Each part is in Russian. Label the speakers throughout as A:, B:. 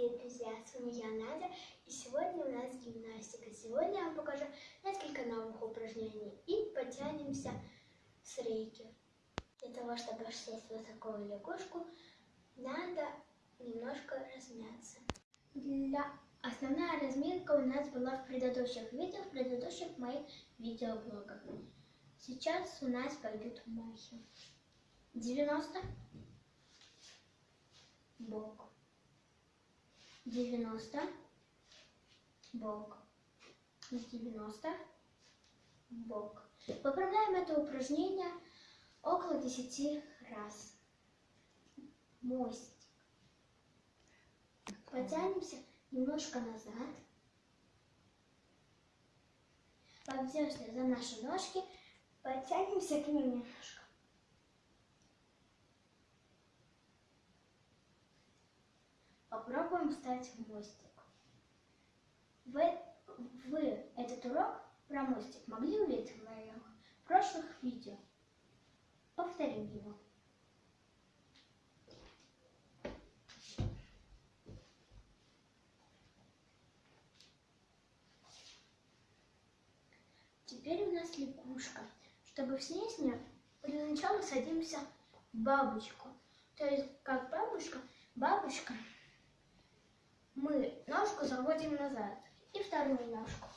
A: дорогие друзья! С вами я, Надя, и сегодня у нас гимнастика. Сегодня я вам покажу несколько новых упражнений и потянемся с рейки. Для того, чтобы сесть в высокую лягушку, надо немножко размяться. Для... Основная разминка у нас была в предыдущих видео, в предыдущих моих видеоблогах. Сейчас у нас пойдут махи. 90 бок. 90 бок. 90 бок. Выполняем это упражнение около 10 раз. Мостик. Потянемся немножко назад. Подвземся за наши ножки. Потянемся к ним немножко. Попробуем встать в мостик. Вы, вы этот урок про мостик могли увидеть в моих прошлых видео? Повторим его. Теперь у нас лягушка. Чтобы снять ее, для начала садимся в бабочку. То есть, как бабушка, бабушка мы ножку заводим назад и вторую ножку.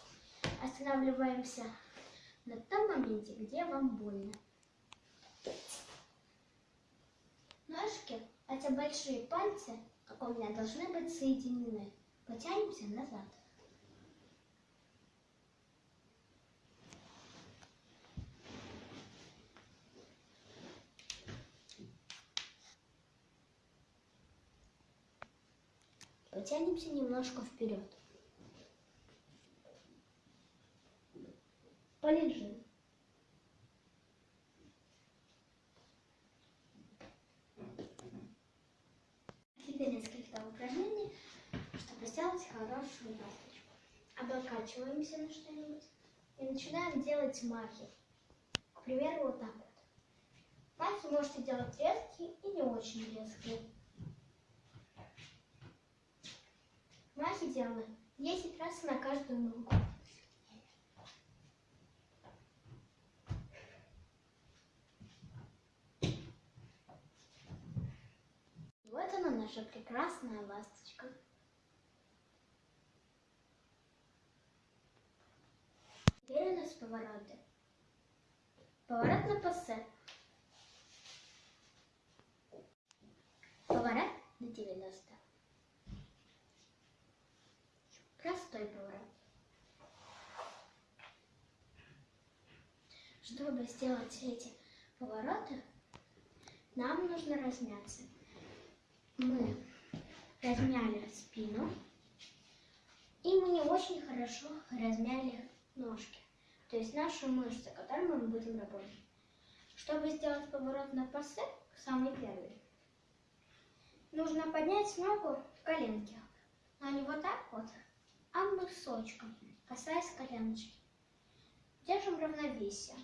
A: Останавливаемся на том моменте, где вам больно. Ножки, хотя большие пальцы, как у меня, должны быть соединены. Потянемся назад. Потянемся немножко вперед. Полежим. Теперь несколько упражнений, чтобы сделать хорошую ласточку. Облокачиваемся на что-нибудь и начинаем делать махи. К примеру, вот так вот. Махи можете делать резкие и не очень резкие. Махи делаем 10 раз на каждую ногу. Вот она, наша прекрасная ласточка. Теперь у нас повороты. Поворот на пассе. Поворот на 90. Поворот. Чтобы сделать эти повороты, нам нужно размяться мы размяли спину, и мы не очень хорошо размяли ножки, то есть наши мышцы, которыми мы будем работать. Чтобы сделать поворот на пассе, самый первый, нужно поднять ногу в коленке, но не вот так вот, а мысочком, касаясь коленочки. Держим равновесие.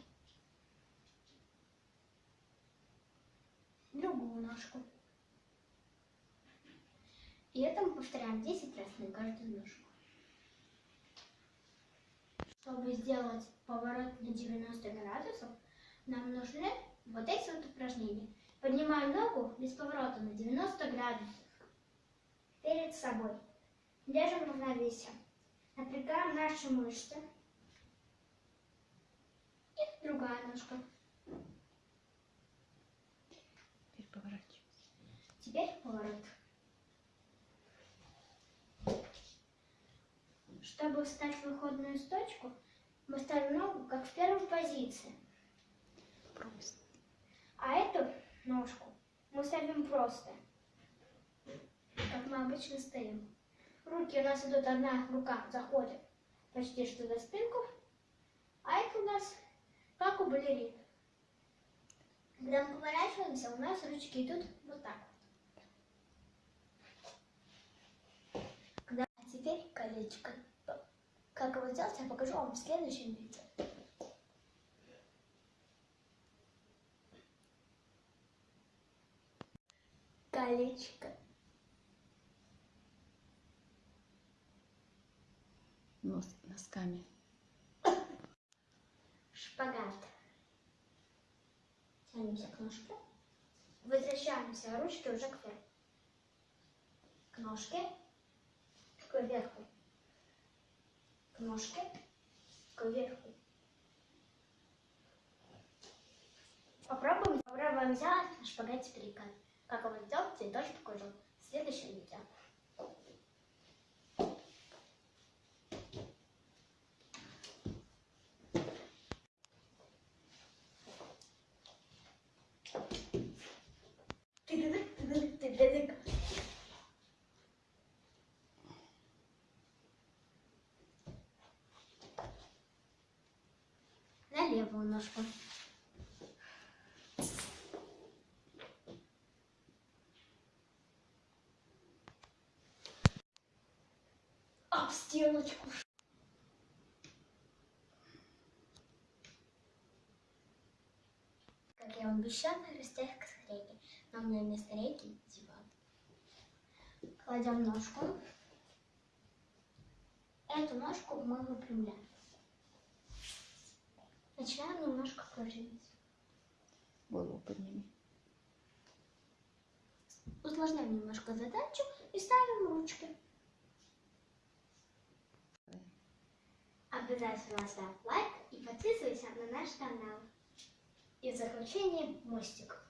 A: Другую ножку. И это мы повторяем 10 раз на каждую ножку. Чтобы сделать поворот на 90 градусов, нам нужны вот эти вот упражнения. Поднимаем ногу без поворота на 90 градусов перед собой. Держим равновесие. Напрягаем наши мышцы. И другая ножка.
B: Теперь поворачивайся.
A: Теперь поворот. Чтобы встать в выходную сточку, мы ставим ногу как в первой позиции.
B: Просто.
A: А эту ножку мы ставим просто, как мы обычно стоим. Руки у нас идут, одна рука заходит почти что за спинку, а это у нас как у балерин. Когда мы поворачиваемся, у нас ручки идут вот так. Когда а теперь колечко. Как его сделать, я покажу вам в следующем видео. Колечко.
B: Нос, носками.
A: Шпагат. Тянемся к ножке. Возвращаемся, ручки уже кверху. К ножке. Кверху. К ножке. Кверху. Попробуем, попробуем сделать на шпагате перекат. Как его сделать, я тоже покажу в следующем видео. Ножку. Об стеночку. Как я вам обещала, растяг к рейке. Но у меня вместо рейки диван. Кладем ножку. Эту ножку мы выпрямляем. Начинаем немножко пружинить.
B: Голову подними.
A: Усложняем немножко задачу и ставим ручки. Обязательно ставь лайк и подписывайся на наш канал. И в заключение мостик.